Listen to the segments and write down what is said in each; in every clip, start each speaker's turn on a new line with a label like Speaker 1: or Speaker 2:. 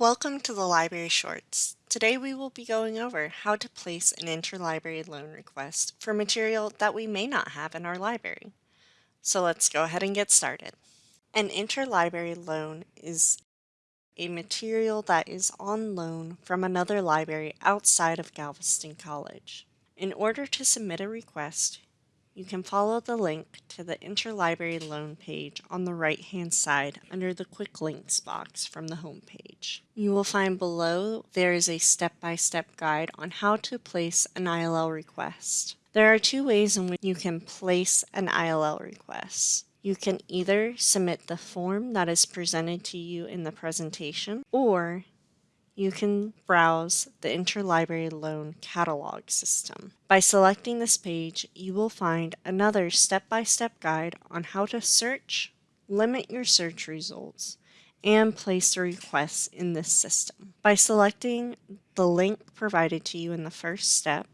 Speaker 1: Welcome to the Library Shorts. Today we will be going over how to place an interlibrary loan request for material that we may not have in our library. So let's go ahead and get started. An interlibrary loan is a material that is on loan from another library outside of Galveston College. In order to submit a request, you can follow the link to the Interlibrary Loan page on the right-hand side under the Quick Links box from the home page. You will find below there is a step-by-step -step guide on how to place an ILL request. There are two ways in which you can place an ILL request. You can either submit the form that is presented to you in the presentation, or you can browse the Interlibrary Loan Catalog system. By selecting this page, you will find another step-by-step -step guide on how to search, limit your search results, and place the requests in this system. By selecting the link provided to you in the first step,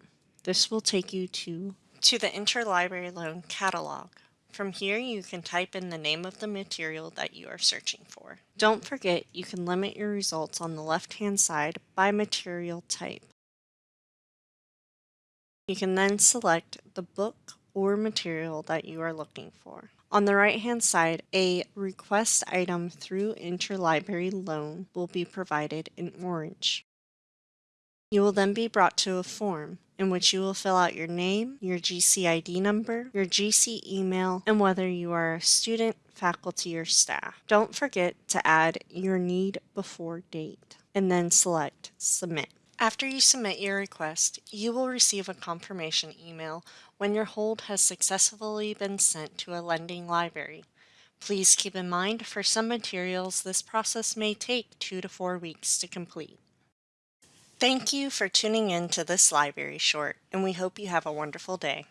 Speaker 1: this will take you to, to the Interlibrary Loan Catalog. From here, you can type in the name of the material that you are searching for. Don't forget, you can limit your results on the left-hand side by material type. You can then select the book or material that you are looking for. On the right-hand side, a request item through interlibrary loan will be provided in orange. You will then be brought to a form in which you will fill out your name, your GC ID number, your GC email, and whether you are a student, faculty, or staff. Don't forget to add your need before date and then select Submit. After you submit your request, you will receive a confirmation email when your hold has successfully been sent to a lending library. Please keep in mind for some materials this process may take two to four weeks to complete. Thank you for tuning in to this library short, and we hope you have a wonderful day.